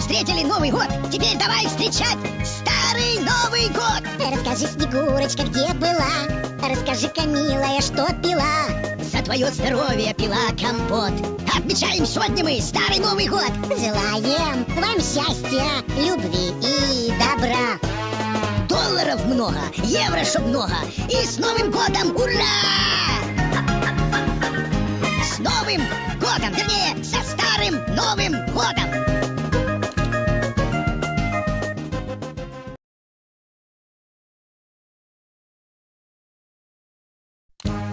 встретили Новый год, теперь давай встречать Старый Новый год! Расскажи, Снегурочка, где была? Расскажи-ка, милая, что пила? За твое здоровье пила компот Отмечаем сегодня мы Старый Новый год Желаем вам счастья, любви и добра Долларов много, евро чтоб много И с Новым годом ура! С Новым годом, вернее, со Старым Новым годом!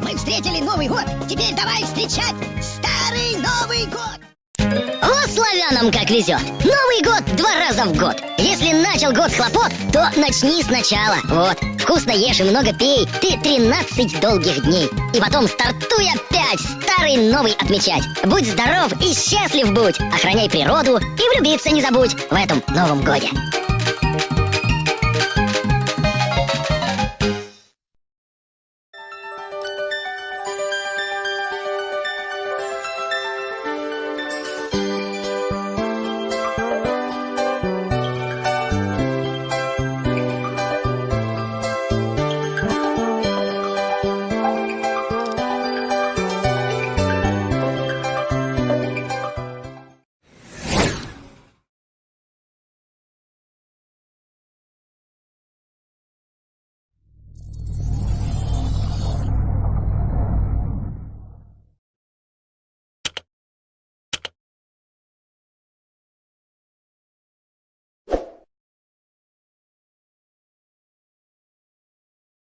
Мы встретили Новый год, теперь давай встречать Старый Новый год! О, славянам как везет! Новый год два раза в год. Если начал год хлопот, то начни сначала. Вот, вкусно ешь и много пей. Ты 13 долгих дней. И потом стартуй опять старый новый отмечать. Будь здоров и счастлив будь. Охраняй природу и влюбиться не забудь в этом новом годе.